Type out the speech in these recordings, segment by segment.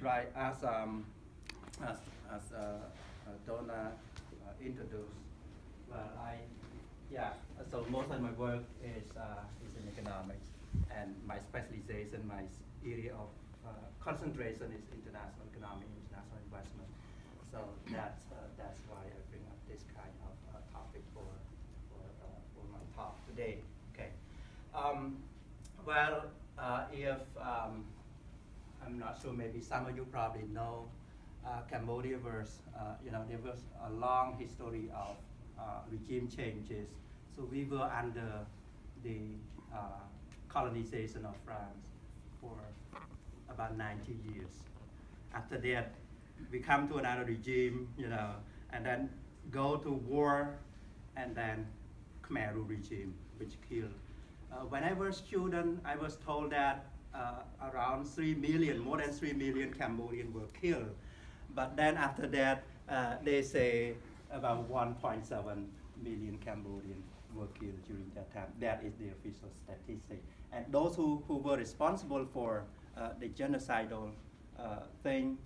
right, as, um, as, as uh, uh, Donna uh, introduced, well, I, yeah, so most of my work is, uh, is in economics, and my specialization, my area of concentration is international economic, international investment. So that's, that's why I bring up this kind of topic for, for, for my talk today. Okay. Um, well, uh, if um, I'm not sure, maybe some of you probably know uh, Cambodia was, uh, you know, there was a long history of uh, regime changes. So we were under the uh, colonization of France for about 90 years. After that, we come to another regime, you know, and then go to war, and then Khmer Rouge regime, which killed. Uh, when I was student, I was told that around 3 million, more than 3 million Cambodians were killed. But then after that, uh, they say about 1.7 million Cambodians were killed during that time. That is the official statistic. And those who, who were responsible for uh, the genocidal uh, thing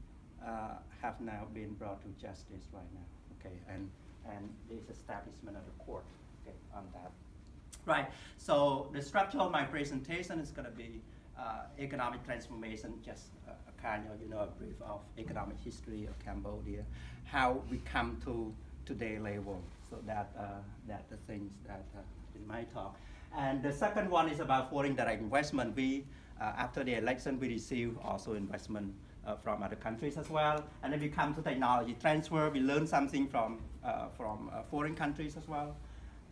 uh, have now been brought to justice right now. Okay, and and there's establishment of the court. Okay, on that. Right. So the structure of my presentation is going to be uh, economic transformation, just a, a kind of you know a brief of economic history of Cambodia, how we come to today level. So that uh, that the things that uh, in my talk. And the second one is about foreign direct investment. We uh, after the election we receive also investment uh, from other countries as well. And then we come to technology transfer. We learn something from uh, from uh, foreign countries as well.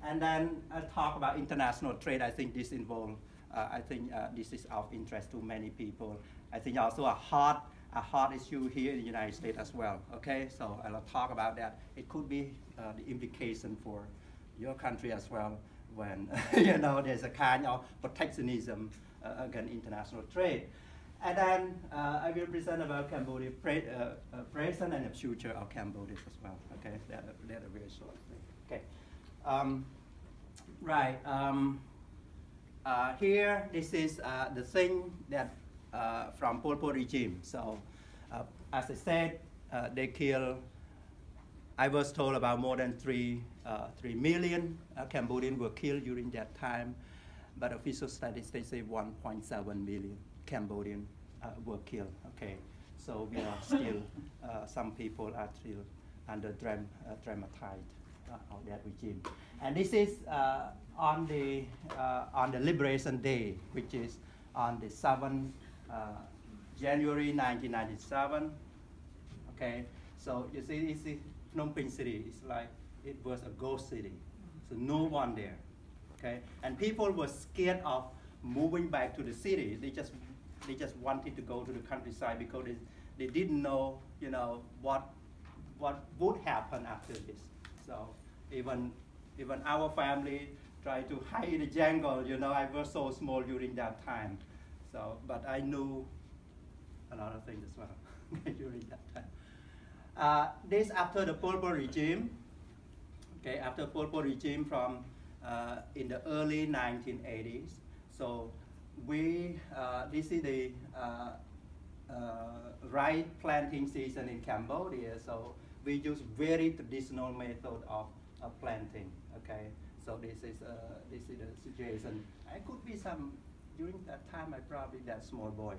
And then I talk about international trade. I think this involve. Uh, I think uh, this is of interest to many people. I think also a hot a hot issue here in the United States as well. Okay, so I'll talk about that. It could be uh, the implication for your country as well when you know there's a kind of protectionism uh, against international trade. And then uh, I will present about Cambodia uh, present and the future of Cambodia as well. Okay, that that very short. Okay, um, right. Um, uh, here, this is uh, the thing that uh, from Pol Pot regime. So, uh, as I said, uh, they kill. I was told about more than three uh, three million Cambodians were killed during that time, but official statistics say 1.7 million Cambodians were killed. Okay, so we are still some people are still under dram- dramatized of that regime. And this is uh, on the uh, on the Liberation Day, which is on the 7th uh, January 1997. Okay, so you see, this is Phnom Penh city. It's like it was a ghost city, so no one there. Okay, and people were scared of moving back to the city. They just they just wanted to go to the countryside because they, they didn't know, you know, what what would happen after this. So even even our family tried to hide in the jungle. You know, I was so small during that time. So, but I knew a lot of things as well during that time. Uh, this after the Pol Pot regime. Okay, after Pol Pot regime from uh, in the early 1980s. So we uh, this is the uh, uh, rice planting season in Cambodia. So we use very traditional method of planting. Okay, so this is uh, this is the situation. I could be some during that time. I probably that small boy.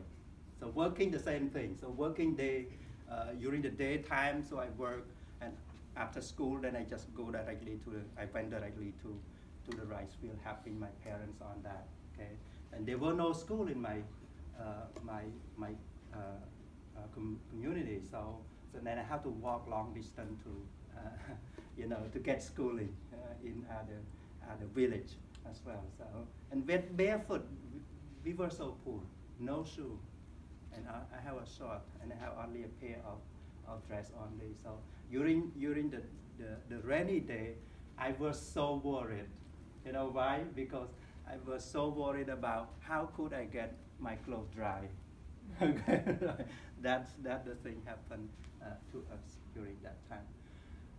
So working the same thing. So working day uh, during the daytime. So I work and after school, then I just go directly to the. I went directly to to the rice field, helping my parents on that. Okay, and there were no school in my uh, my my uh, uh, com- community. So so then I have to walk long distance to uh, you know to get schooling uh, in other other village as well. So and with barefoot, we, we were so poor, no shoe, and I, I have a short and I have only a pair of, of dress only. So during during the, the, the rainy day, I was so worried. You know why? Because I was so worried about how could I get my clothes dry. okay, that's that the thing happened uh, to us during that time.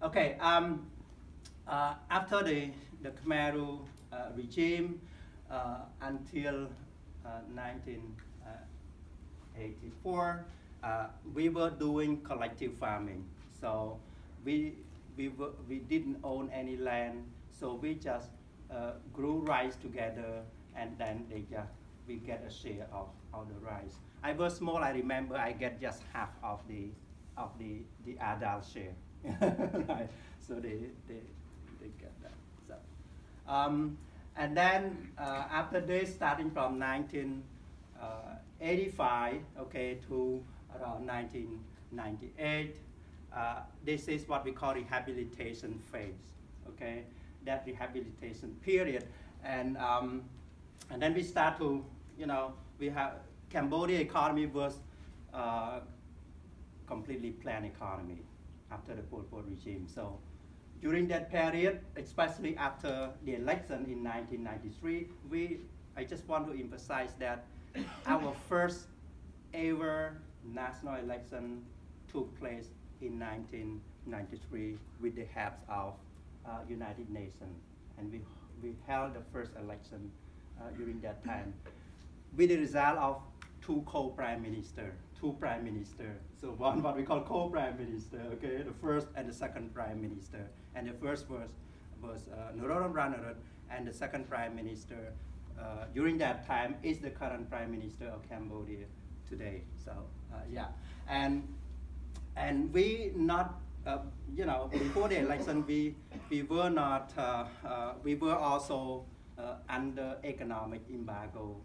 Okay, um, uh, after the the Khmer Rouge, uh, regime uh, until uh, 1984, uh, we were doing collective farming. So we, we, were, we didn't own any land, so we just uh, grew rice together and then they just, we get a share of, of the rice. I was small, I remember I get just half of the, of the, the adult share. right. So they, they, they get that. So, um, and then uh, after this, starting from 1985, uh, okay, to around 1998, uh, this is what we call rehabilitation phase, okay? That rehabilitation period. And, um, and then we start to, you know, we have, Cambodia economy was uh, completely planned economy after the Pol Pot regime. So during that period, especially after the election in 1993, we, I just want to emphasize that our first ever national election took place in 1993 with the help of uh, United Nations. And we, we held the first election uh, during that time with the result of two co-prime minister, two prime minister. So one what we call co-prime minister, okay, the first and the second prime minister. And the first was was uh, Norodom Ranariddh, and the second prime minister uh, during that time is the current prime minister of Cambodia today. So uh, yeah, and and we not. Uh, you know, before the election, we we were not. Uh, uh, we were also under economic embargo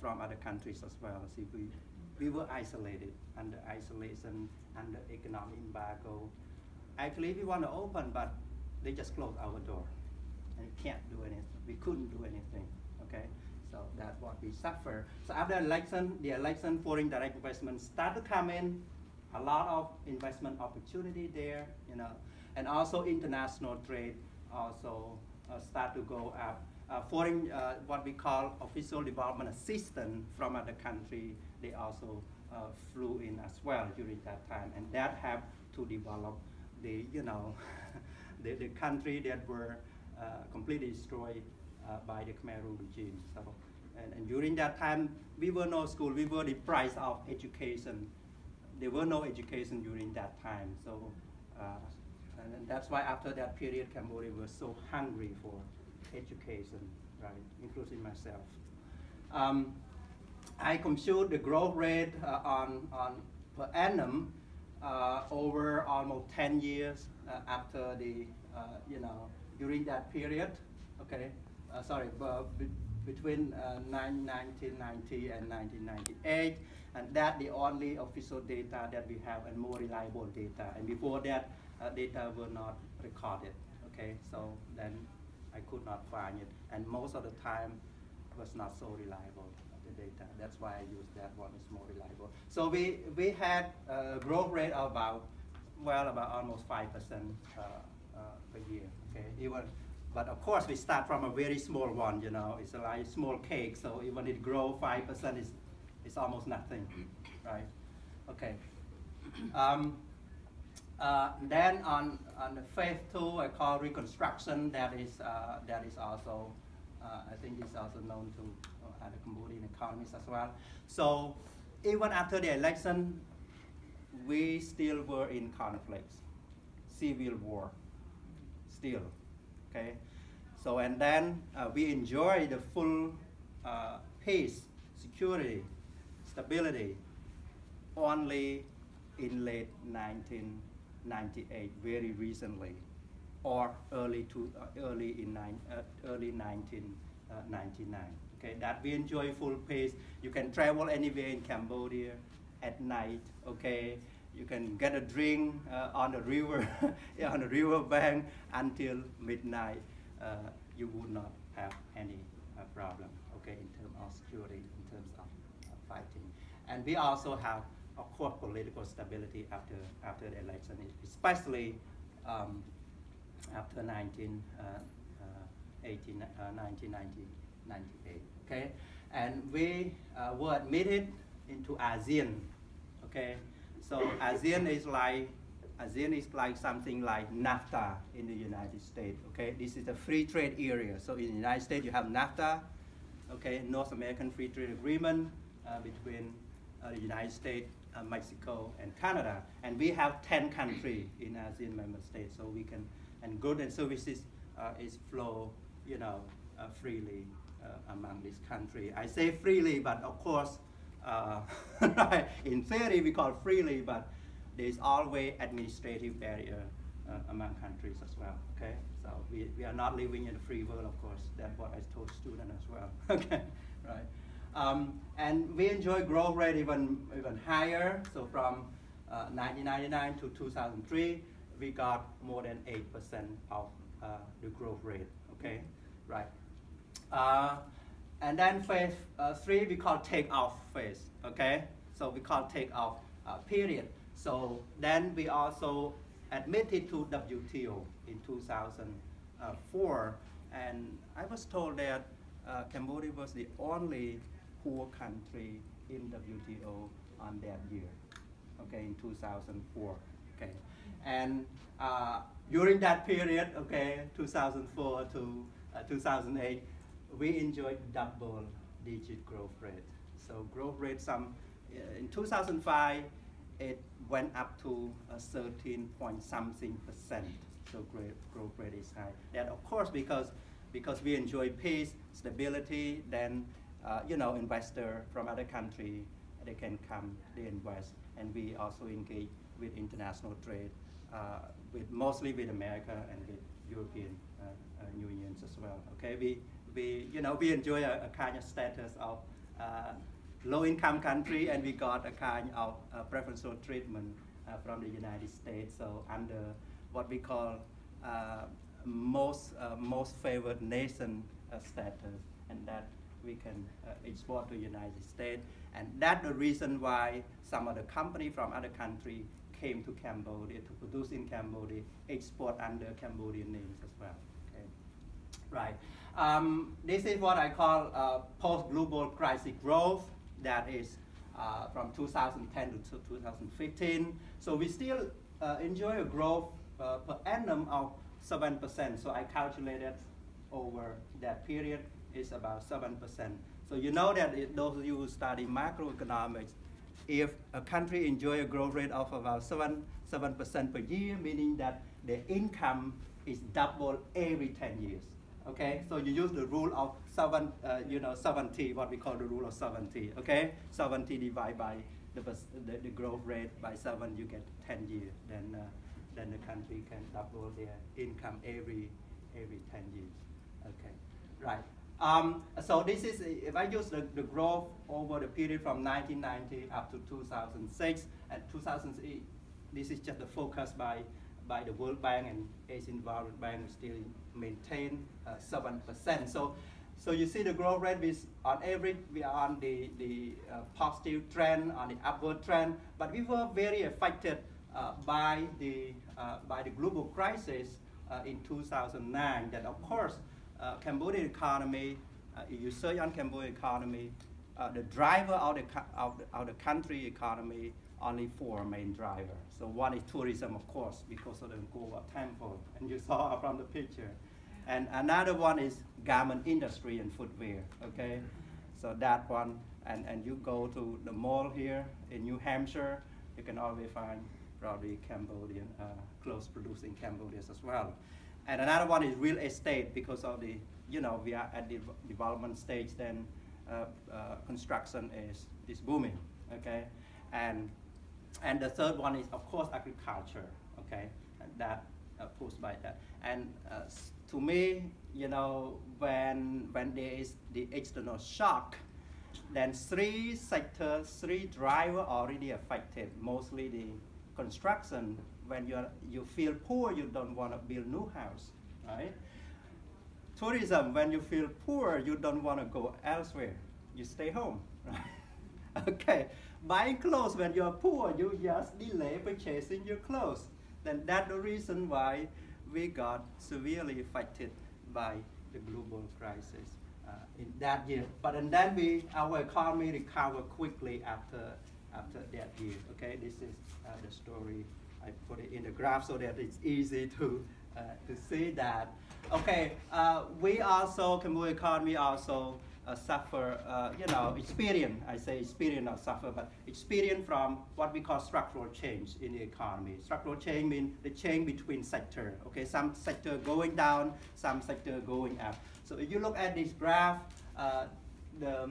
from other countries as well. See, we we were isolated under isolation, under economic embargo. Actually, we want to open, but they just closed our door, and can't do anything. We couldn't do anything. Okay, so that's what we suffer. So after election, the election foreign direct investment start to come in. A lot of investment opportunity there, you know, and also international trade also uh, start to go up. Uh, foreign, uh, what we call official development assistance from other country they also uh, flew in as well during that time, and that helped to develop the you know the, the country that were uh, completely destroyed uh, by the Khmer Rouge regime. So, and, and during that time, we were no school. We were deprived of education. There were no education during that time. So, uh, and, and that's why after that period, Cambodia was so hungry for education, right, including myself. Um, I compute the growth rate uh, on, on per annum uh, over almost 10 years uh, after the, uh, you know, during that period, okay, uh, sorry, be, between 1990 uh, and 1998, and that the only official data that we have and more reliable data. And before that, data were not recorded, okay, so then I could not find it, and most of the time was not so reliable the data. That's why I use that one, it's more reliable. So we, we had a growth rate of about, well, about almost 5% uh, uh, per year, okay? Even, but of course, we start from a very small one, you know, it's a like small cake, so even it grow 5%, is it's almost nothing, right? Okay. Um, uh, then on, on the phase two, I call reconstruction, that is, uh, that is also, I think is also known to uh, the Cambodian economists as well. So even after the election, we still were in conflicts, civil war, still, okay? So, and then uh, we enjoy the full uh, peace, security, stability only in late 1998, very recently, or early to uh, early in nine, uh, early 1999. Uh, okay, that we enjoy full pace. You can travel anywhere in Cambodia at night, okay? You can get a drink on the river, on the river bank until midnight. You would not have any problem, okay, in terms of security, in terms of fighting. And we also have, of course, political stability after, after the election, especially um, after 19, uh, uh, 18, 1998 okay? And we uh, were admitted into ASEAN, okay? So ASEAN is like ASEAN is like something like NAFTA in the United States, okay? This is a free trade area. So in the United States, you have NAFTA, okay, North American Free Trade Agreement uh, between uh, the United States, uh, Mexico, and Canada. And we have 10 countries in ASEAN member states, so we can, and goods and services uh, is flow, you know, uh, freely uh, among this country. I say freely, but of course, in theory we call freely, but there's always administrative barrier uh, among countries as well, okay? So we, we are not living in a free world, of course. That's what I told students as well, okay, right? Um, and we enjoy growth rate even, even higher. So from uh, 1999 to 2003, we got more than 8% of uh, the growth rate, okay, right? Uh, and then phase uh, three, we call take off phase, okay? So we call take off uh, period. So then we also admitted to WTO in 2004. And I was told that uh, Cambodia was the only poor country in WTO on that year, okay, in 2004, okay. And uh, during that period, okay, 2004 to uh, 2008, we enjoyed double digit growth rate. So growth rate some, uh, in 2005, it went up to a 13 point something percent. So great growth rate is high. That of course because because we enjoy peace, stability, then uh, you know investor from other country they can come, they invest, and we also engage with international trade, uh, with mostly with America and with European uh, uh unions as well. Okay, we we you know we enjoy a, a kind of status of uh, low-income country, and we got a kind of uh, preferential treatment uh, from the United States. So under what we call uh, most uh, most favored nation uh, status, and that we can uh, export to the United States. And that's the reason why some of the company from other country came to Cambodia to produce in Cambodia, export under Cambodian names as well. Okay, right. Um, this is what I call post-global crisis growth that is uh, from 2010 to 2015. So we still uh, enjoy a growth uh, per annum of 7%. So I calculated over that period is about 7%. So you know that it, those of you who study macroeconomics, if a country enjoy a growth rate of about 7, 7% per year, meaning that the income is double every 10 years. Okay, so you use the rule of seven, uh, you know, 70, what we call the rule of 70. Okay, 70 divided by the, the, the growth rate by seven, you get 10 years. Then, uh, then the country can double their income every every 10 years. Okay, right. Um, so this is, if I use the, the growth over the period from 1990 up to 2006, and 2008, this is just the focus by by the World Bank and Asian Development Bank still maintain uh, 7%. So, so you see the growth rate is on average, we are on the, the uh, positive trend, on the upward trend, but we were very affected uh, by, the, uh, by the global crisis uh, in 2009 that of course, uh, Cambodian economy, if you search on Cambodian economy, the driver of the, of the, of the country economy only four main drivers. So one is tourism, of course, because of the Angkor temple, and you saw from the picture. And another one is garment industry and footwear, okay? So that one, and, and you go to the mall here in New Hampshire, you can always find probably Cambodian uh, clothes produced in Cambodia as well. And another one is real estate because of the, you know, we are at the development stage, then uh, uh, construction is, is booming, okay? And and the third one is, of course, agriculture, okay? And that uh, pushed by that. And uh, to me, you know, when, when there is the external shock, then three sectors, three drivers already affected, mostly the construction. When you you feel poor, you don't want to build new house, right? Tourism, when you feel poor, you don't want to go elsewhere. You stay home, right? okay, buying clothes when you're poor, you just delay purchasing your clothes. Then that's the reason why we got severely affected by the global crisis uh, in that year. But and then we, our economy recovered quickly after, after that year. Okay, this is uh, the story. I put it in the graph so that it's easy to, uh, to see that. Okay, uh, we also, Cambodia economy also uh, suffer, you know, experience, I say experience not suffer, but experience from what we call structural change in the economy. Structural change means the change between sector, okay? Some sector going down, some sector going up. So if you look at this graph, uh, the,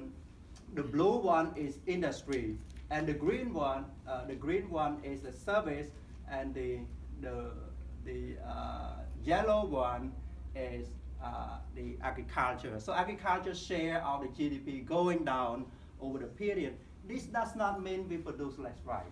the blue one is industry, and the green one, uh, the green one is the service, and the, the, the uh, yellow one is uh, the agriculture. So agriculture share of the GDP going down over the period. This does not mean we produce less rice.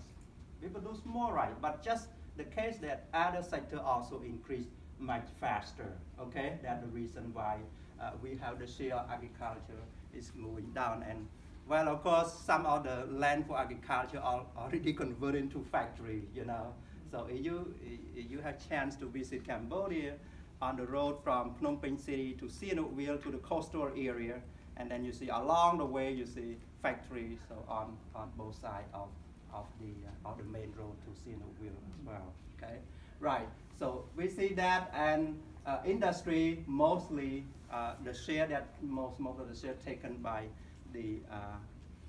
We produce more rice, but just the case that other sector also increase much faster. Okay, that's the reason why uh, we have the share of agriculture is moving down. And well, of course, some of the land for agriculture are already converted to factory. You know, so you you have chance to visit Cambodia, on the road from Phnom Penh City to Sihanoukville to the coastal area. And then you see along the way, you see factories so on, on both sides of, of, the, uh, of the main road to Sihanoukville as well, okay? Right, so we see that and uh, industry mostly, uh, the share that most, most of the share taken by the uh,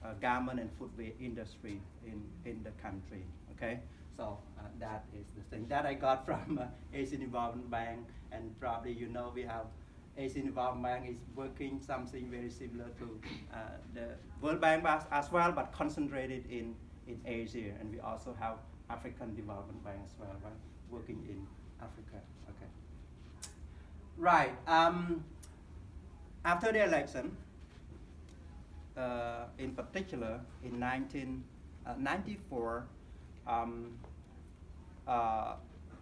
uh, garment and footwear industry in, in the country, okay? So uh, that is the thing that I got from uh, Asian Development Bank, and probably you know we have Asian Development Bank is working something very similar to uh, the World Bank as well, but concentrated in, in Asia, and we also have African Development Bank as well, right? working in Africa. Okay. Right. Um, after the election, uh, in particular, in 1994, um, uh,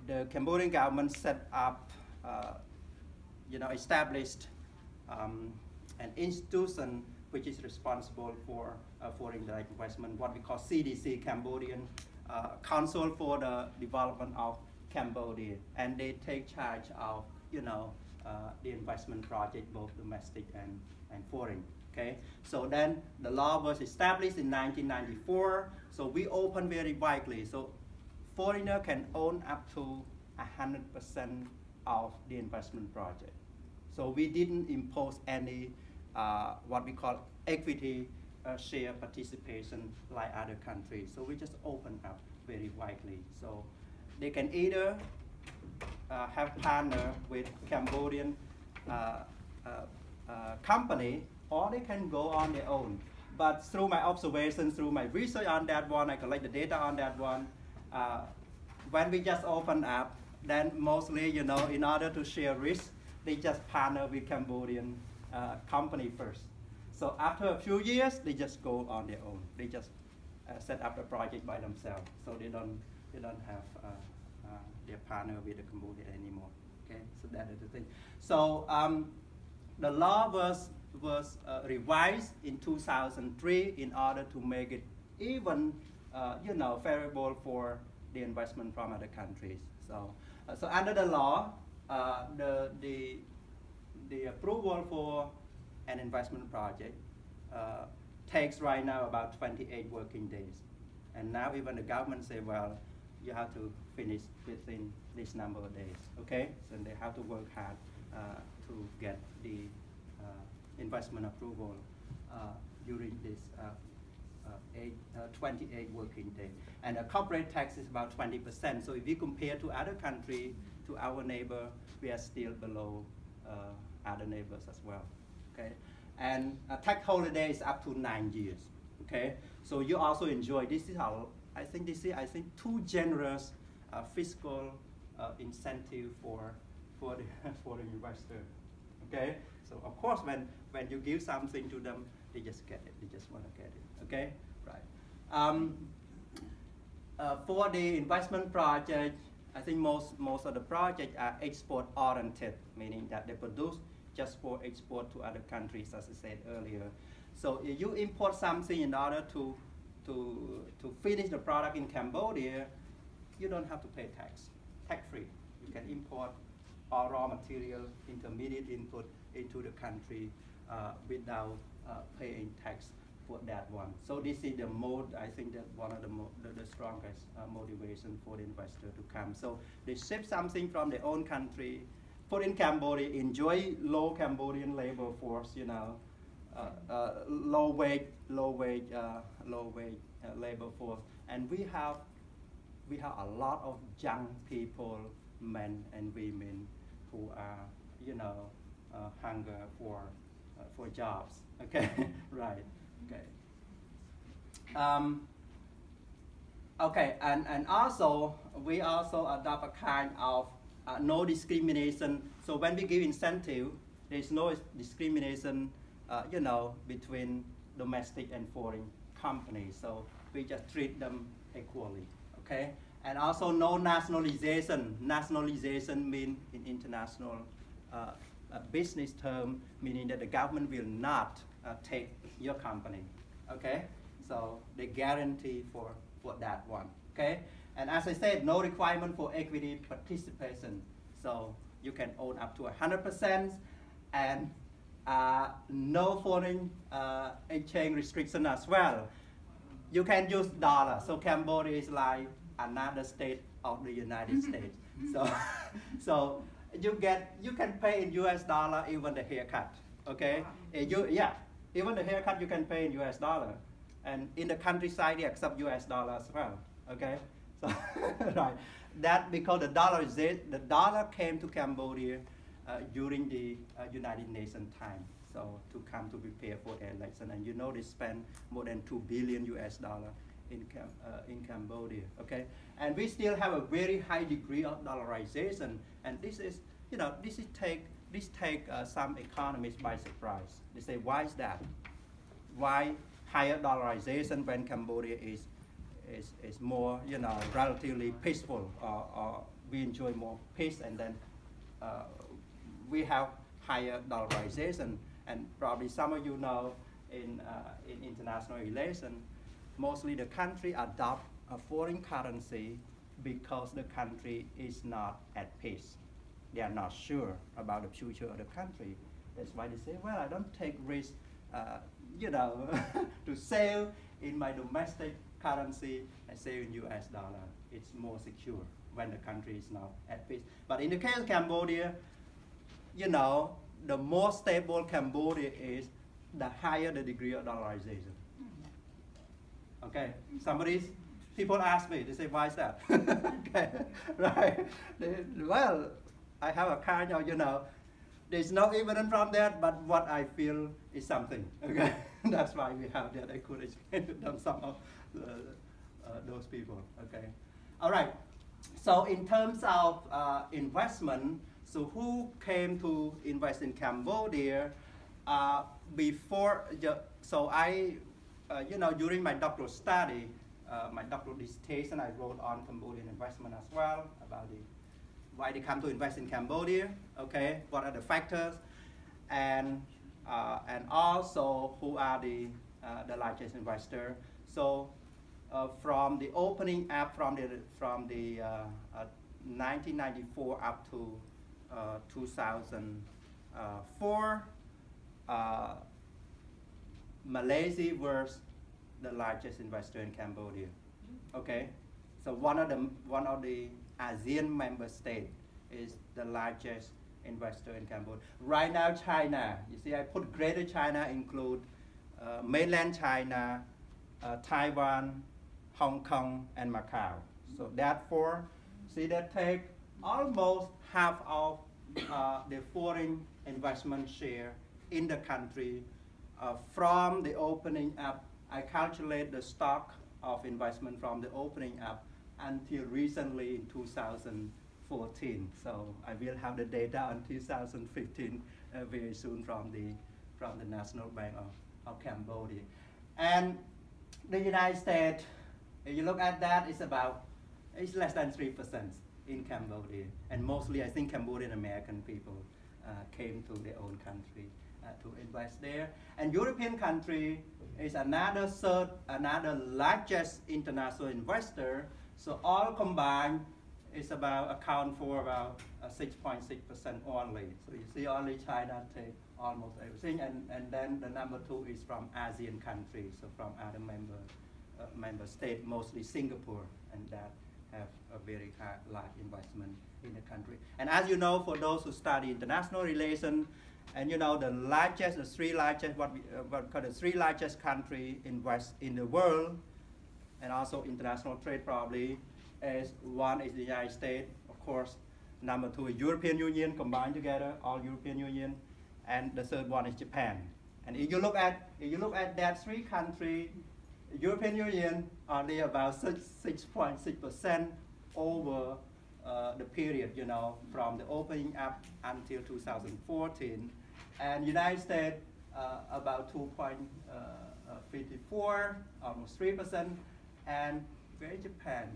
the Cambodian government set up, uh, you know, established um, an institution which is responsible for uh, foreign direct investment, what we call CDC, Cambodian uh, Council for the Development of Cambodia, and they take charge of, you know, uh, the investment project, both domestic and, and foreign. Okay, so then the law was established in 1994. So we open very widely. So foreigner can own up to 100% of the investment project. So we didn't impose any uh, what we call equity uh, share participation like other countries. So we just open up very widely. So they can either uh, have partner with Cambodian uh, uh, uh, company or they can go on their own. But through my observations, through my research on that one, I collect the data on that one. Uh, when we just open up, then mostly, you know, in order to share risk, they just partner with Cambodian uh, company first. So after a few years, they just go on their own. They just uh, set up a project by themselves. So they don't, they don't have uh, uh their partner with the Cambodia anymore. Okay, so that is the thing. So um, the law was was uh, revised in 2003 in order to make it even, uh, you know, favorable for the investment from other countries. So, uh, so under the law, uh, the, the, the approval for an investment project uh, takes right now about 28 working days. And now even the government say, well, you have to finish within this number of days, okay? So they have to work hard uh, to get the investment approval uh, during this uh, uh, eight, 28 working days. And the corporate tax is about 20%. So if we compare to other countries, to our neighbor, we are still below other neighbors as well. Okay, and a tax holiday is up to nine years. Okay, so you also enjoy. This is how I think this is I think too generous uh, fiscal uh, incentive for for the for the investor. Okay, so of course when when you give something to them, they just get it. They just want to get it. Okay, right. Um, uh, for the investment project, I think most most of the projects are export oriented, meaning that they produce just for export to other countries, as I said earlier. So if you import something in order to to to finish the product in Cambodia, you don't have to pay tax, tax free. You can import raw material, intermediate input into the country uh, without uh, paying tax for that one. So this is the mode, I think that one of the, the, the, strongest uh, motivation for the investor to come. So they ship something from their own country, put in Cambodia, enjoy low Cambodian labor force, you know, uh, uh, low wage, low wage, uh, low wage labor force, and we have we have a lot of young people, men and women, who are you know hunger for uh, for jobs. Okay, right. Okay. Um, okay, and, and also we also adopt a kind of uh, no discrimination. So when we give incentive, there's no discrimination, uh, you know, between domestic and foreign companies. So we just treat them equally, okay? And also no nationalization. Nationalization means in international uh, business term, meaning that the government will not uh, take your company, okay? So they guarantee for, for that one, okay? And as I said, no requirement for equity participation. So you can own up to 100% and uh, no foreign uh, exchange restriction as well. You can use dollar. So Cambodia is like another state of the United States. So, so you get you can pay in U.S. dollar even the haircut. Okay, you yeah, even the haircut you can pay in U.S. dollar, and in the countryside they accept U.S. dollar as well. Okay, so right, that because the dollar is it, the dollar came to Cambodia uh, during the uh, United Nations time. So to come to prepare for the election, and you know they spend more than two billion U.S. dollar in Cam uh, in Cambodia. Okay, and we still have a very high degree of dollarization, and this is you know this is take this take uh, some economists by surprise. They say why is that? Why higher dollarization when Cambodia is is, is more, you know, relatively peaceful, or, or we enjoy more peace, and then uh, we have higher dollarization. And probably some of you know in, uh, in international relations, mostly the country adopt a foreign currency because the country is not at peace. They are not sure about the future of the country. That's why they say, well, I don't take risk, uh, you know, to sell in my domestic currency and save in US dollar. It's more secure when the country is not at peace. But in the case of Cambodia, you know, the more stable Cambodia is, the higher the degree of dollarization. Okay, somebody's, people ask me, they say, why is that? okay, right? They, well, I have a kind of, you know, there's no evidence from that, but what I feel is something. Okay, that's why we have that. I could explain to them some of the, uh, those people. Okay, all right. So in terms of uh, investment, so who came to invest in Cambodia? Uh, before, the, so I, uh, you know, during my doctoral study, uh, my doctoral dissertation, I wrote on Cambodian investment as well about the why they come to invest in Cambodia, okay, what are the factors, and, uh, and also who are the, uh, the largest investor. So uh, from the opening up from the, from the 1994 uh, up to uh, 2004, Malaysia was the largest investor in Cambodia. Okay, so one of the one of the ASEAN member state is the largest investor in Cambodia. Right now, China, you see, I put Greater China include uh, mainland China, uh, Taiwan, Hong Kong, and Macau. So that therefore, see that take almost half of uh, the foreign investment share in the country uh, from the opening up. I calculate the stock of investment from the opening up until recently in 2014. So I will have the data on 2015 uh, very soon from the, from the National Bank of, of Cambodia. And the United States, if you look at that, it's about, it's less than 3% in Cambodia. And mostly I think Cambodian American people uh, came to their own country to invest there. And European country is another third, another largest international investor so all combined is about account for about 6.6% uh, only. So you see only China take almost everything, and, and then the number two is from ASEAN countries, so from other member uh, member state, mostly Singapore, and that have a very large investment in the country. And as you know, for those who study international relations, And you know the largest, the three largest, what we uh, what call the three largest country in west in the world, and also international trade probably, is one is the United States, of course. Number two is European Union combined together, all European Union, and the third one is Japan. And if you look at if you look at that three country, European Union only about six point six percent over uh, the period, you know, from the opening up until 2014, and United States uh, about 2.54, almost three percent, and where Japan?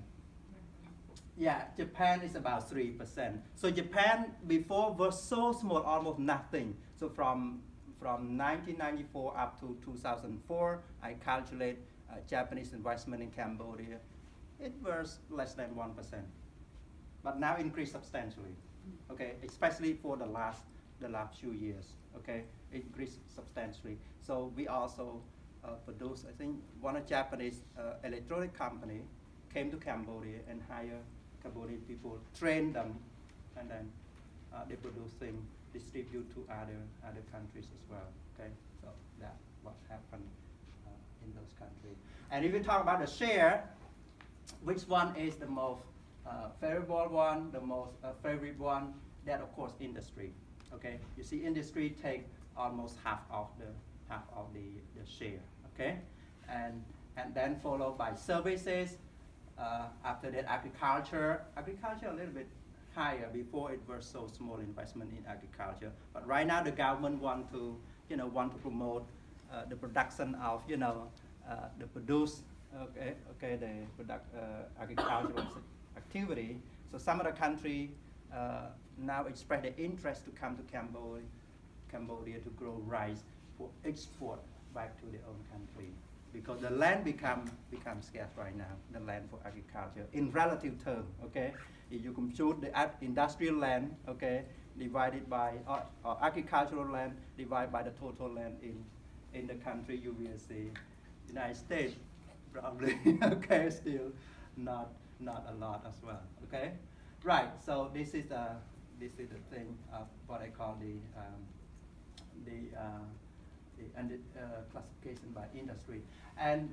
Yeah, Japan is about 3%. So Japan before was so small, almost nothing. So from, from 1994 up to 2004, I calculate uh, Japanese investment in Cambodia. It was less than 1%. But now increased substantially, okay, especially for the last, the last few years, okay, It increased substantially. So we also uh, produce, I think, one Japanese uh, electronic company came to Cambodia and hired Cambodian people, train them, and then uh, they produce things, distribute to other other countries as well. Okay, so that's what happened uh, in those countries. And if we talk about the share, which one is the most uh, favorable one, the most uh, favorite one? That of course industry. Okay, you see industry take almost half of the half of the, the share. Okay, and and then followed by services uh, after that, agriculture. Agriculture a little bit higher. Before it was so small investment in agriculture. But right now, the government want to, you know, want to promote uh, the production of, you know, uh, the produce, okay, okay, the product, uh, agricultural activity. So some of the country uh, now express their interest to come to Cambodia, Cambodia to grow rice for export back to their own country because the land become become scarce right now, the land for agriculture in relative term, okay? If you compute the industrial land, okay, divided by uh, uh, agricultural land divided by the total land in in the country, you will see United States probably okay still not not a lot as well, okay? Right. So this is the this is the thing of what I call the um, the uh, and uh, classification by industry. And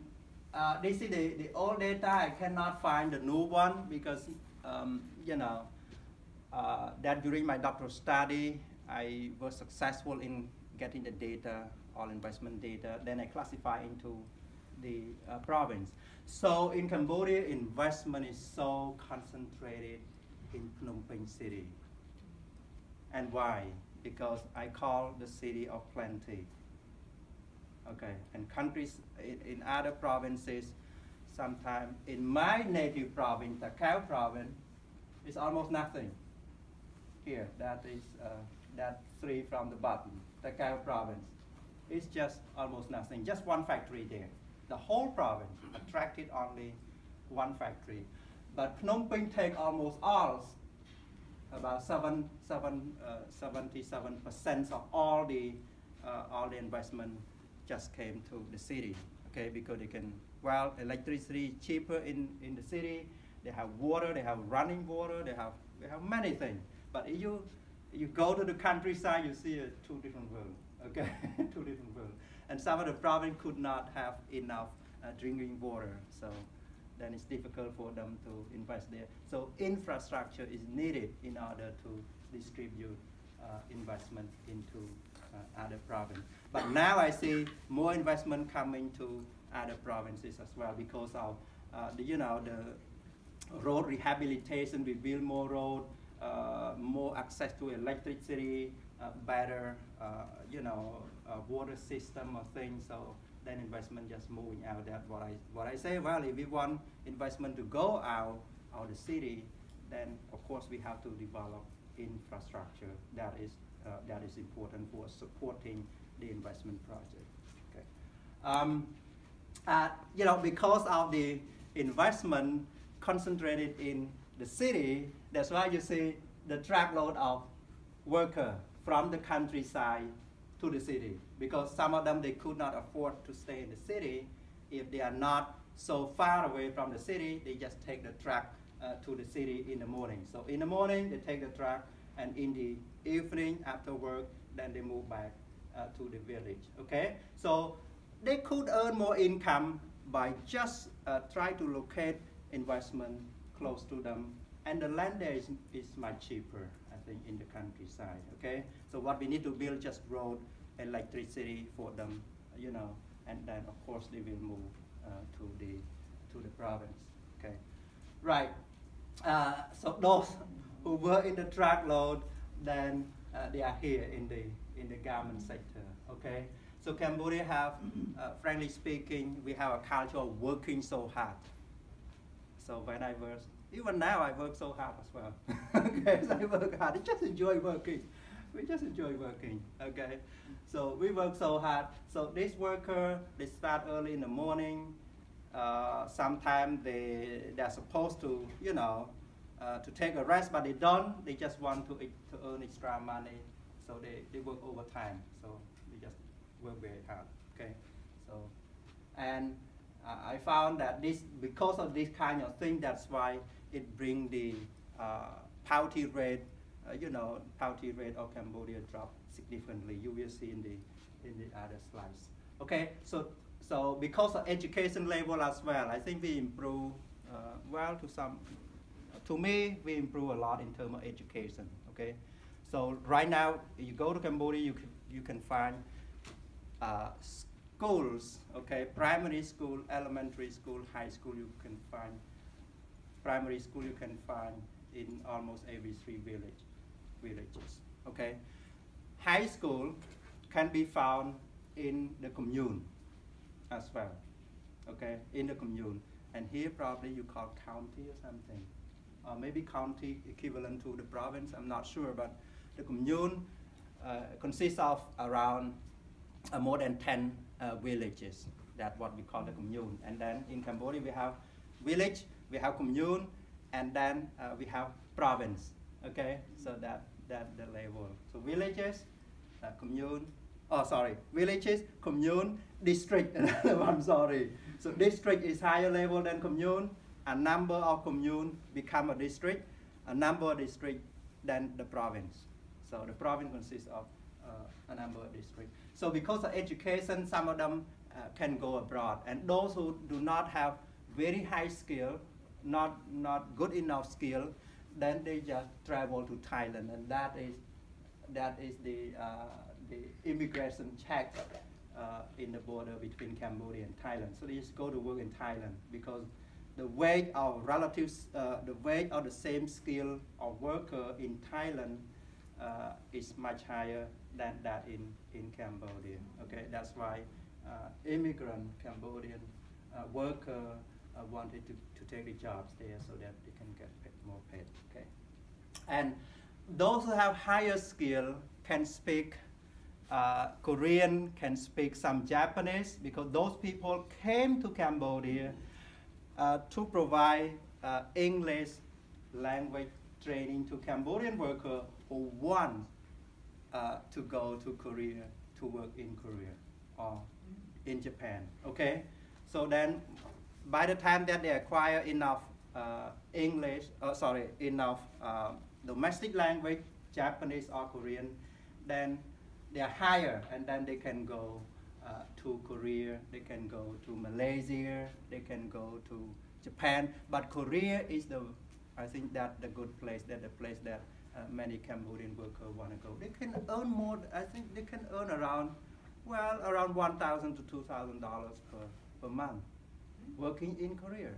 uh, this is the, the old data. I cannot find the new one because, um, you know, uh, that during my doctoral study, I was successful in getting the data, all investment data. Then I classify into the uh, province. So in Cambodia, investment is so concentrated in Phnom Penh city. And why? Because I call the city of plenty. Okay, and countries in, in other provinces, sometimes in my native province, Cow province, it's almost nothing. Here, that is uh, that three from the bottom, Cow province. It's just almost nothing, just one factory there. The whole province attracted only one factory. But Phnom Penh take almost all, about seven, seven, uh, 77% of all the, uh, all the investment just came to the city, okay, because they can, well, electricity cheaper in, in the city, they have water, they have running water, they have, they have many things. But if you, you go to the countryside, you see a two different worlds, okay, two different worlds. And some of the province could not have enough uh, drinking water, so then it's difficult for them to invest there. So infrastructure is needed in order to distribute uh, investment into uh, other provinces. But now I see more investment coming to other provinces as well because of uh, the, you know, the road rehabilitation, we build more road, uh, more access to electricity, uh, better, uh, you know, water system or things. So then investment just moving out. That what I what I say. Well, if we want investment to go out of the city, then of course we have to develop infrastructure that is uh, that is important for supporting the investment project. Okay. Um, uh, you know, because of the investment concentrated in the city, that's why you see the truckload of worker from the countryside to the city. Because some of them, they could not afford to stay in the city. If they are not so far away from the city, they just take the truck uh, to the city in the morning. So in the morning, they take the truck, and in the evening after work, then they move back uh, to the village. Okay, so they could earn more income by just uh, try to locate investment close to them, and the land there is, is much cheaper, Think, in the countryside. Okay, so what we need to build just road, electricity for them, you know, and then of course they will move uh, to the to the province. Okay, right. Uh, so those who work in the truckload, then uh, they are here in the in the garment sector. Okay, so Cambodia have, uh, frankly speaking, we have a culture of working so hard. So when I work, even now I work so hard as well. okay, I work hard. I just enjoy working. We just enjoy working. Okay, so we work so hard. So this worker, they start early in the morning. Uh, sometimes they they're supposed to, you know, uh, to take a rest, but they don't. They just want to, to earn extra money, so they, they work overtime. So they just work very hard. Okay, so and uh, I found that this because of this kind of thing, that's why it bring the uh, poverty rate, uh, you know, poverty rate of Cambodia drop significantly. You will see in the in the other slides. Okay, so so because of education level as well, I think we improve uh, well to some. To me, we improve a lot in terms of education. Okay, so right now, you go to Cambodia, you can, you can find uh, schools, okay, primary school, elementary school, high school, you can find, primary school you can find in almost every three village, villages, okay. High school can be found in the commune as well, okay, in the commune. And here probably you call county or something, or maybe county equivalent to the province, I'm not sure, but the commune uh, consists of around uh, more than 10 uh, villages. That's what we call the commune. And then in Cambodia, we have village, we have commune, and then uh, we have province. Okay, so that that the level. So villages, uh, commune. Oh, sorry, villages, commune, district. I'm sorry. So district is higher level than commune. A number of commune become a district. A number of district than the province. So the province consists of uh, a number of districts. So because of education, some of them uh, can go abroad. And those who do not have very high skill, not, not good enough skill, then they just travel to Thailand. And that is, that is the, uh, the immigration check uh, in the border between Cambodia and Thailand. So they just go to work in Thailand because the wage of relatives, uh, the wage of the same skill of worker in Thailand uh, is much higher than that in, in Cambodia. Okay, that's why uh, immigrant Cambodian uh, worker uh, wanted to, to take the jobs there so that they can get paid, more paid. Okay, and those who have higher skill can speak uh, Korean, can speak some Japanese because those people came to Cambodia uh, to provide uh, English language training to Cambodian workers who want uh, to go to Korea to work in Korea or in Japan. Okay, so then by the time that they acquire enough uh, English, uh, sorry, enough uh, domestic language, Japanese or Korean, then they are higher, and then they can go uh, to Korea, they can go to Malaysia, they can go to Japan. But Korea is the, I think that the good place, that the place that uh, many Cambodian workers want to go. They can earn more, I think they can earn around, well, around 1000 to $2,000 per, per month working in Korea.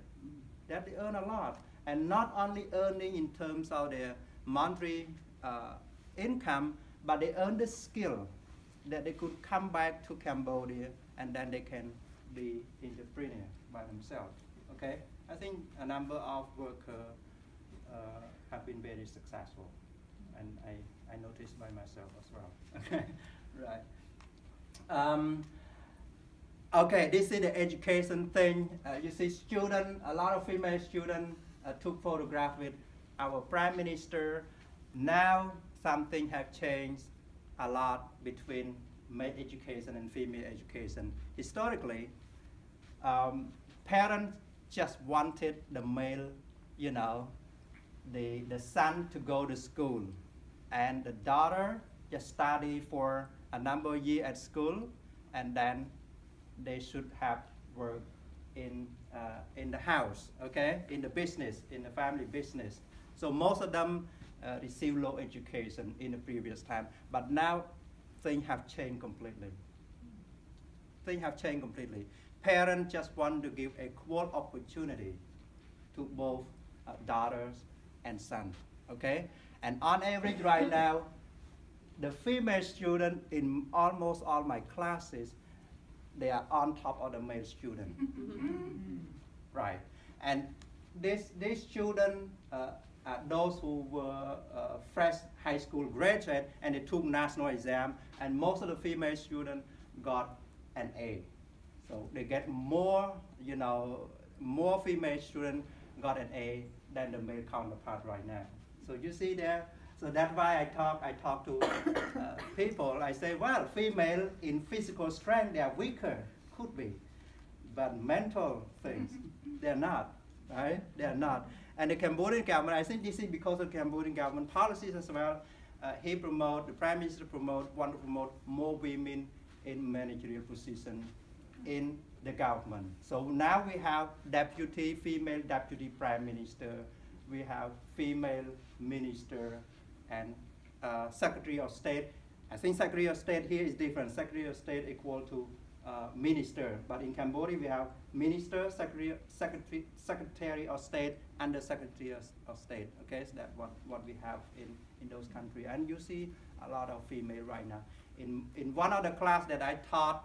That they earn a lot. And not only earning in terms of their monthly uh, income, but they earn the skill that they could come back to Cambodia and then they can be entrepreneur by themselves. Okay, I think a number of workers uh, have been very successful and I, I noticed by myself as well. Okay, right. Um, okay, this is the education thing. Uh, you see student, a lot of female students uh, took photograph with our prime minister. Now something have changed a lot between male education and female education. Historically, um, parents just wanted the male, you know, the, the son to go to school and the daughter just study for a number of years at school, and then they should have work in uh, in the house, okay, in the business, in the family business. So most of them uh, receive low education in the previous time, but now things have changed completely. Things have changed completely. Parents just want to give a equal opportunity to both uh, daughters and sons, okay? And on average right now, the female student in almost all my classes, they are on top of the male student. right. And this, these students, uh, are those who were uh, fresh high school graduate and they took national exam, and most of the female students got an A. So they get more, you know, more female students got an A than the male counterpart right now. So you see there, so that's why I talk, I talk to uh, people, I say, well, female in physical strength, they are weaker, could be. But mental things, they're not, right? They're not. And the Cambodian government, I think this is because of Cambodian government policies as well. Uh, he promote, the prime minister promote, want to promote more women in managerial position in the government. So now we have deputy, female deputy prime minister, we have female minister and uh, secretary of state. I think secretary of state here is different. Secretary of state equal to uh, minister, but in Cambodia we have minister, secretary, secretary, secretary of state, and the secretary of, of state. Okay, so that's what, what we have in, in those countries. And you see a lot of female right now. In, in one of the class that I taught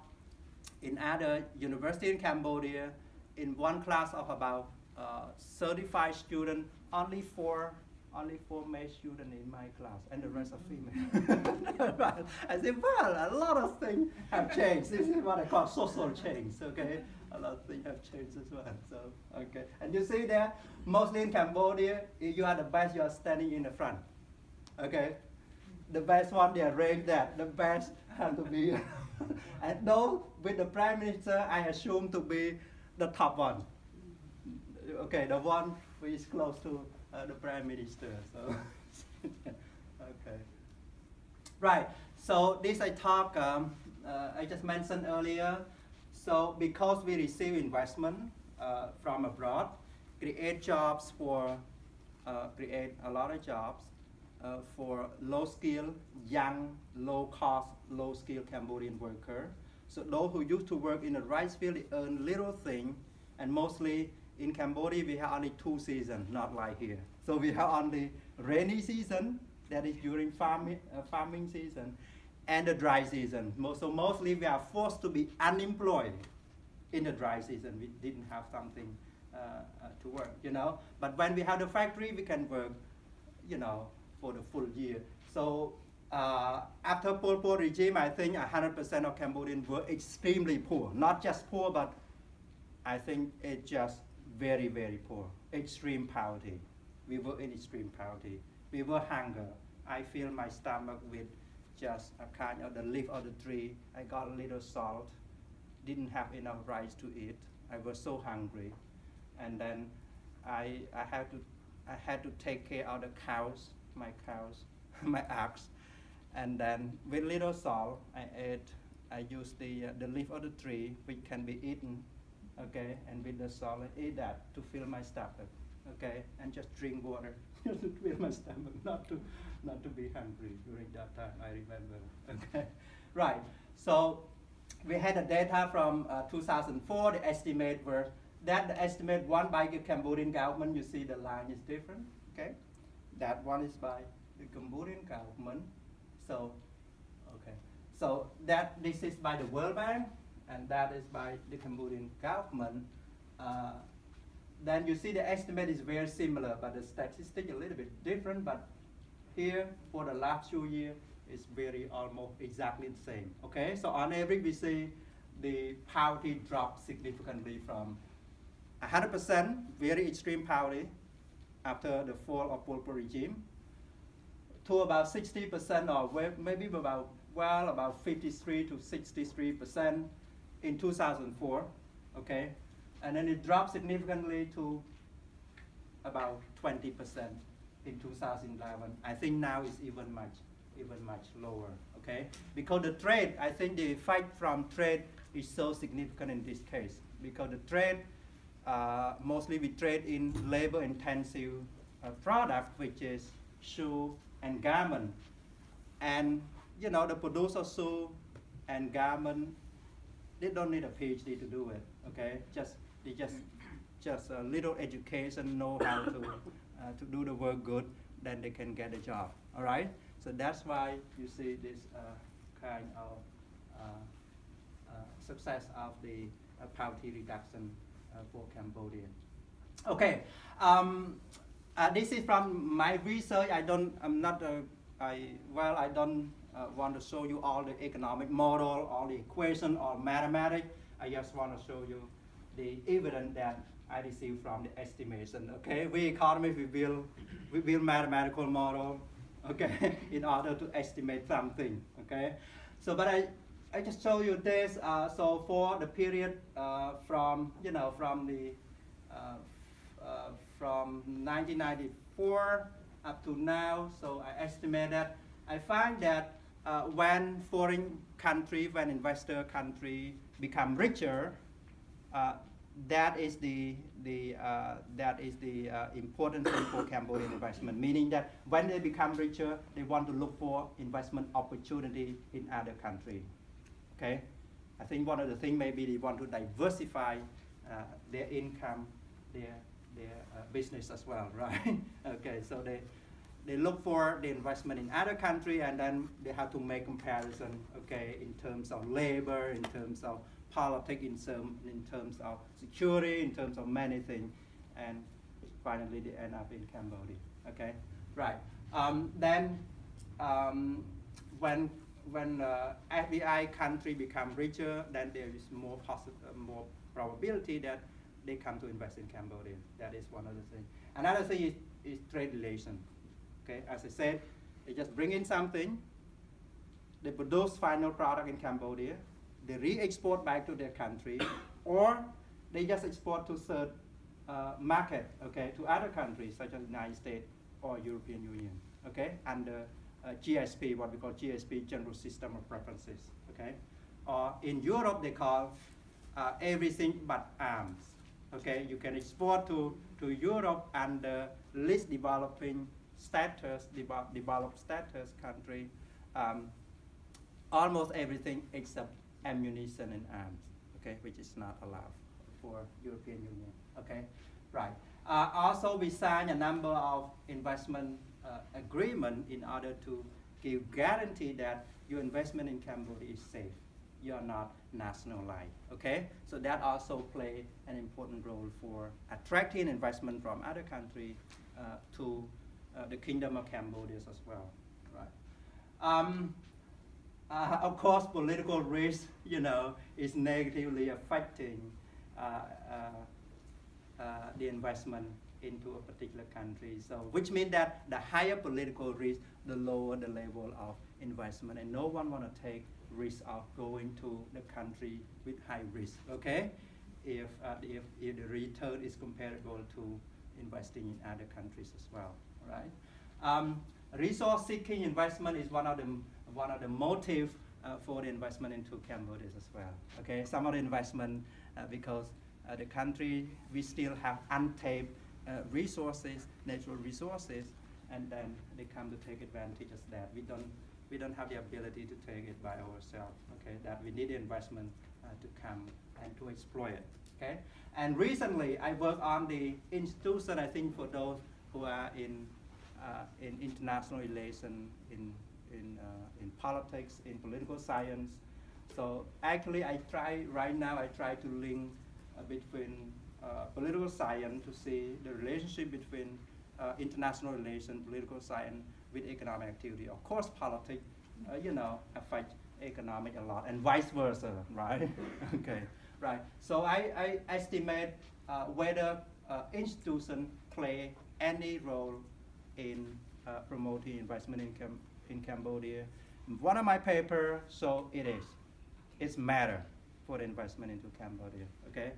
in other university in Cambodia, in one class of about uh, 35 students, only four only four male students in my class and the rest are mm-hmm. female. right. I said, well, a lot of things have changed. This is what I call social change, okay? A lot of things have changed as well, so, okay. And you see there, mostly in Cambodia, if you are the best, you are standing in the front, okay? The best one, they arrange that. The best have to be, and though with the prime minister, I assume to be the top one. Okay, the one which is close to uh, the prime minister. So, okay. Right. So this I talk. Um, uh, I just mentioned earlier. So because we receive investment uh, from abroad, create jobs for uh, create a lot of jobs uh, for low skill, young, low cost, low skill Cambodian worker. So those who used to work in the rice field earn little thing, and mostly in Cambodia, we have only two seasons, not like here. So we have only rainy season, that is during farming, uh, farming season, and the dry season. So mostly we are forced to be unemployed in the dry season. We didn't have something uh, uh, to work, you know. But when we have the factory, we can work, you know, for the full year. So uh, after Pol Pot regime, I think 100% of Cambodians were extremely poor. Not just poor, but I think it just very, very poor, extreme poverty. We were in extreme poverty. We were hunger. I fill my stomach with just a kind of the leaf of the tree. I got a little salt, didn't have enough rice to eat. I was so hungry. And then I, I, had, to, I had to take care of the cows, my cows, my ox. And then with little salt, I ate, I used the, uh, the leaf of the tree, which can be eaten okay, and with the I eat that to fill my stomach, okay, and just drink water to fill my stomach, not to, not to be hungry during that time, I remember, okay. Right, so we had the data from uh, 2004, the estimate were, that the estimate one by the Cambodian government, you see the line is different, okay. That one is by the Cambodian government, so, okay. So that, this is by the World Bank, and that is by the Cambodian government, uh, then you see the estimate is very similar, but the statistic is a little bit different, but here for the last two years, it's very almost exactly the same, okay? So on average, we see the poverty dropped significantly from 100% very extreme poverty after the fall of Pol Pot regime to about 60% or maybe about, well, about 53 to 63% in 2004, okay? And then it dropped significantly to about 20% in 2011. I think now it's even much, even much lower, okay? Because the trade, I think the fight from trade is so significant in this case because the trade, uh, mostly we trade in labor intensive uh, product, which is shoe and garment. And, you know, the producer shoe and garment, they don't need a PhD to do it, okay? Just, they just, just a little education, know how to, uh, to do the work good, then they can get a job, all right? So that's why you see this uh, kind of uh, uh, success of the uh, poverty reduction uh, for Cambodia. Okay, um, this is from my research. I don't, I'm not, uh, I, well, I don't want to show you all the economic model, all the equation, all mathematics. I just want to show you the evidence that I received from the estimation. Okay, we economists we build we build mathematical model. Okay, in order to estimate something. Okay, so but I I just show you this. Uh, so for the period uh, from you know from the uh, uh from 1994 up to now. So I estimate that I find that uh, when foreign country, when investor country become richer, uh, that is the, the, uh, that is the uh, important thing for Cambodian investment, meaning that when they become richer, they want to look for investment opportunity in other country. Okay, I think one of the things maybe they want to diversify uh, their income, their, their uh, business as well, right? okay, so they, they look for the investment in other country and then they have to make comparison, okay, in terms of labor, in terms of politics in, some, in terms of security, in terms of many things, and finally they end up in Cambodia. Okay, right. Um, then um, when when uh, FDI country become richer, then there is more uh, more probability that they come to invest in Cambodia. That is one of the things. Another thing is, is trade relation. Okay, as I said, they just bring in something, they produce final product in Cambodia, they re-export back to their country, or they just export to third uh, market, okay, to other countries such as United States or European Union, okay, under uh, GSP, what we call GSP, General System of Preferences, okay. Or in Europe, they call uh, everything but arms, okay. You can export to, to Europe under least developing status, developed status country, um, almost everything except ammunition and arms, okay, which is not allowed for European Union, okay, right. Uh, also, we signed a number of investment uh, agreement in order to give guarantee that your investment in Cambodia is safe. You are not nationalized, okay? So that also play an important role for attracting investment from other countries uh, to the Kingdom of Cambodia as well, right? Um, uh, of course, political risk, you know, is negatively affecting uh, uh, uh, the investment into a particular country. So, which means that the higher political risk, the lower the level of investment, and no one want to take risk of going to the country with high risk. Okay, if uh, if if the return is comparable to investing in other countries as well. Right. Um, resource seeking investment is one of the one of the motive uh, for the investment into Cambodia as well. Okay, some of the investment uh, because uh, the country we still have untapped uh, resources, natural resources, and then they come to take advantage of that. We don't we don't have the ability to take it by ourselves. Okay, that we need investment uh, to come and to exploit it. Okay, and recently I worked on the institution. I think for those who are in in international relations, in in, uh, in politics, in political science. So actually, I try right now. I try to link uh, between uh, political science to see the relationship between uh, international relations, political science with economic activity. Of course, politics, uh, you know, affect economic a lot, and vice versa, right? okay, right. So I, I estimate uh, whether institutions play any role in promoting investment income in Cambodia. One of my paper, so it is. It's matter for the investment into Cambodia, okay?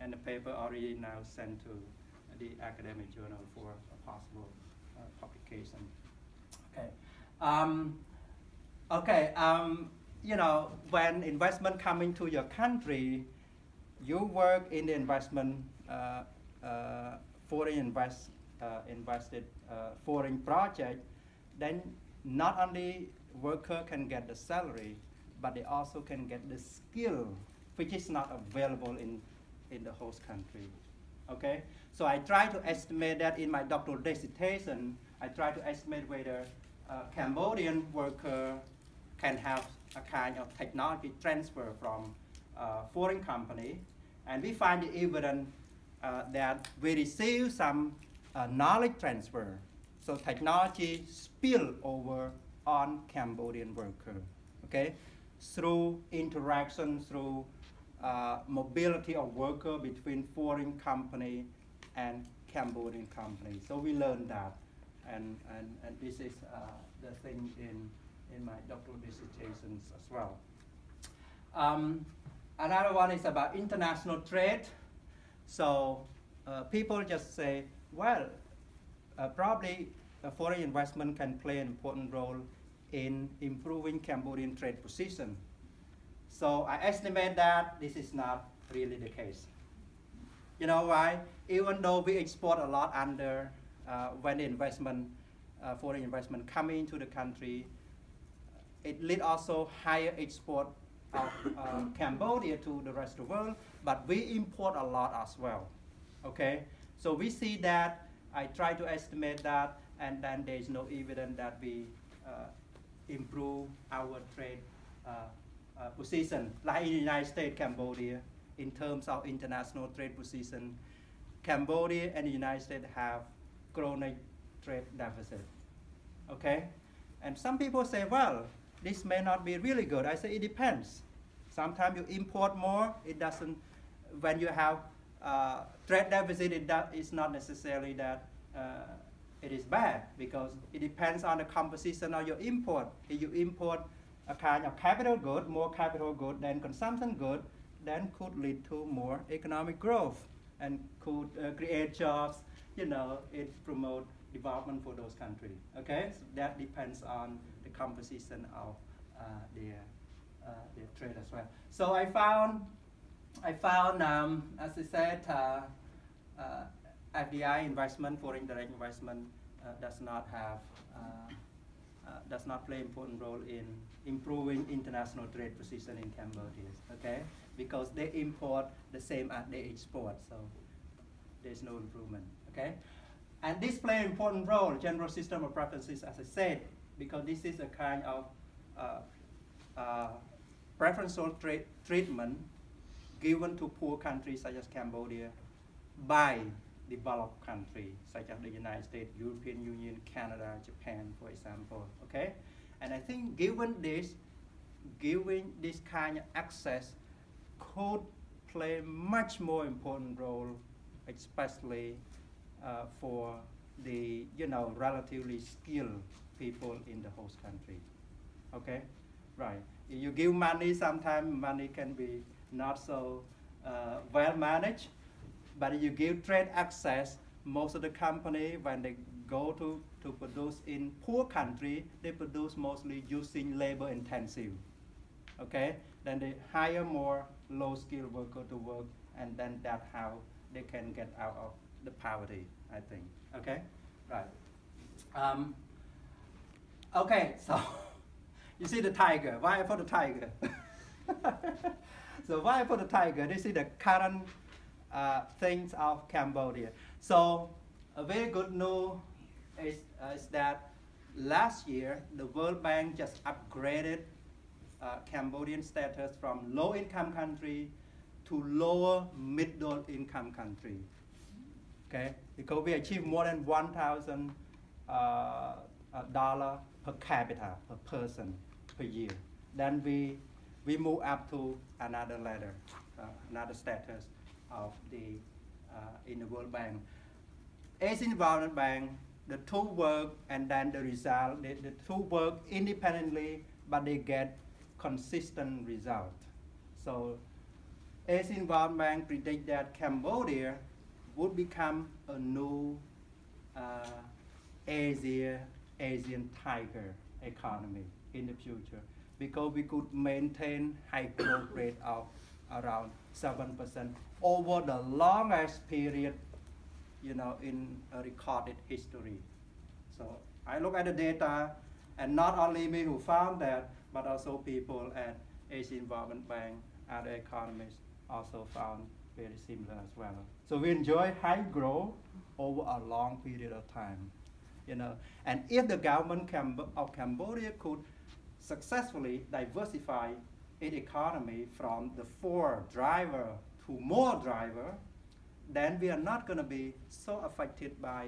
And the paper already now sent to the academic journal for a possible uh, publication. Okay. Um, Okay, um, you know, when investment come into your country, you work in the investment, uh, uh, foreign invest, uh, invested uh, foreign project, then not only worker can get the salary, but they also can get the skill, which is not available in, in the host country. Okay, so I try to estimate that in my doctoral dissertation. I try to estimate whether uh, Cambodian worker can have a kind of technology transfer from uh, foreign company, and we find the evidence uh, that we receive some uh, knowledge transfer. So technology spill over on Cambodian worker, okay, through interaction, through uh, mobility of worker between foreign company and Cambodian company. So we learned that, and, and, and this is uh, the thing in, in my doctoral dissertations as well. Um, another one is about international trade. So uh, people just say, well, uh, probably foreign investment can play an important role in improving Cambodian trade position. So I estimate that this is not really the case. You know why? Even though we export a lot under uh, when investment, uh, foreign investment come into the country, it lead also higher export of uh, Cambodia to the rest of the world, but we import a lot as well. Okay, so we see that. I try to estimate that, and then there is no evidence that we uh, improve our trade uh, uh, position, like in the United States, Cambodia, in terms of international trade position, Cambodia and the United States have chronic trade deficit. Okay, and some people say, well, this may not be really good. I say it depends. Sometimes you import more, it doesn't. When you have uh, trade deficit, it is not necessarily that uh, it is bad because it depends on the composition of your import. If you import a kind of capital good, more capital good than consumption good, then could lead to more economic growth and could uh, create jobs. You know, it promote development for those countries. Okay, so that depends on the composition of uh, their uh, their trade as well. So I found I found, um, as I said, uh, uh, FDI investment, foreign direct investment, uh, does not have does not play important role in improving international trade position in Cambodia. Okay, because they import the same as they export, so there's no improvement. Okay, and this play an important role, general system of preferences, as I said, because this is a kind of uh, uh, preferential treatment given to poor countries such as Cambodia by developed countries such as the United States, European Union, Canada, Japan, for example. Okay, and I think given this, giving this kind of access could play much more important role, especially uh, for the you know relatively skilled people in the host country. Okay, right. If you give money, sometimes money can be not so uh, well managed. But you give trade access, most of the company, when they go to, to produce in poor country, they produce mostly using labor intensive. Okay? Then they hire more low skilled worker to work, and then that's how they can get out of the poverty, I think. Okay? Right. Um, okay, so you see the tiger. Why I put the tiger? so why I put the tiger? This is the current uh, things of Cambodia. So a very good news is, uh, is that last year the World Bank just upgraded uh, Cambodian status from low income country to lower middle income country. Okay, because we achieved more than 1,000 uh, uh, dollar per capita per person per year. Then we we move up to another ladder, uh, another status of the uh, in the World Bank. Asian Development Bank, the two work and then the result, the, the two work independently, but they get consistent result. So Asian Development Bank predict that Cambodia would become a new uh, Asia, Asian tiger economy. in the future because we could maintain high growth rate of around 7% over the longest period, you know, in recorded history. So I look at the data, and not only me who found that, but also people at Asian Development Bank, other economists also found very similar as well. So we enjoy high growth over a long period of time, you know. And if the government of Cambodia could successfully diversify its economy from the four driver to more driver, then we are not going to be so affected by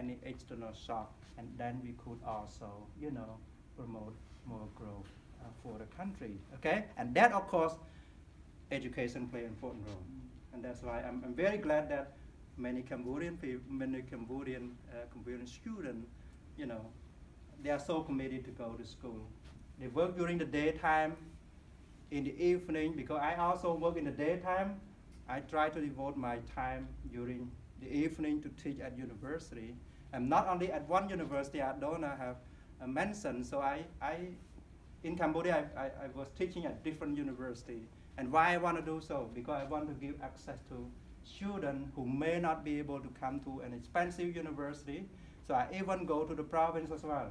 any external shock, and then we could also, you know, promote more growth uh, for the country. Okay, and that of course, education play an important role, and that's why I'm, I'm very glad that many Cambodian people, many Cambodian uh, Cambodian students, you know, they are so committed to go to school. They work during the daytime, in the evening, because I also work in the daytime, I try to devote my time during the evening to teach at university. And not only at one university, I don't have uh, mentioned, so I, I in Cambodia, I, I, I, was teaching at different university. And why I want to do so? Because I want to give access to students who may not be able to come to an expensive university. So I even go to the province as well.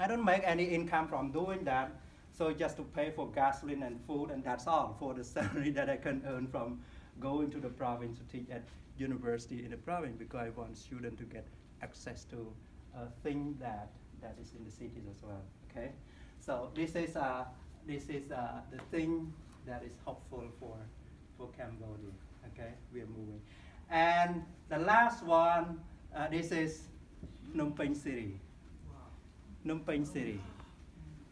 I don't make any income from doing that. So just to pay for gasoline and food, and that's all for the salary that I can earn from going to the province to teach at university in the province because I want students to get access to a thing that, that is in the cities as well, okay? So this is, uh, this is uh, the thing that is hopeful for, for Cambodia, okay? We are moving. And the last one, uh, this is Phnom Penh City. Phnom Penh City.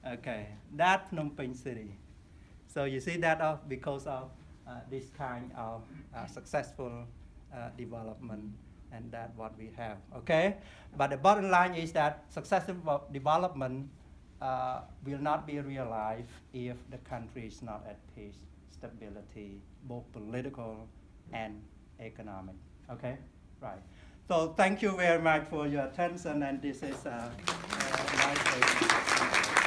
Okay, that Phnom Penh City. So you see that uh, because of uh, this kind of uh, successful uh, development and that what we have, okay? But the bottom line is that successful development uh, will not be realized if the country is not at peace, stability, both political and economic, okay? Right. So thank you very much for your attention and this is uh, uh, my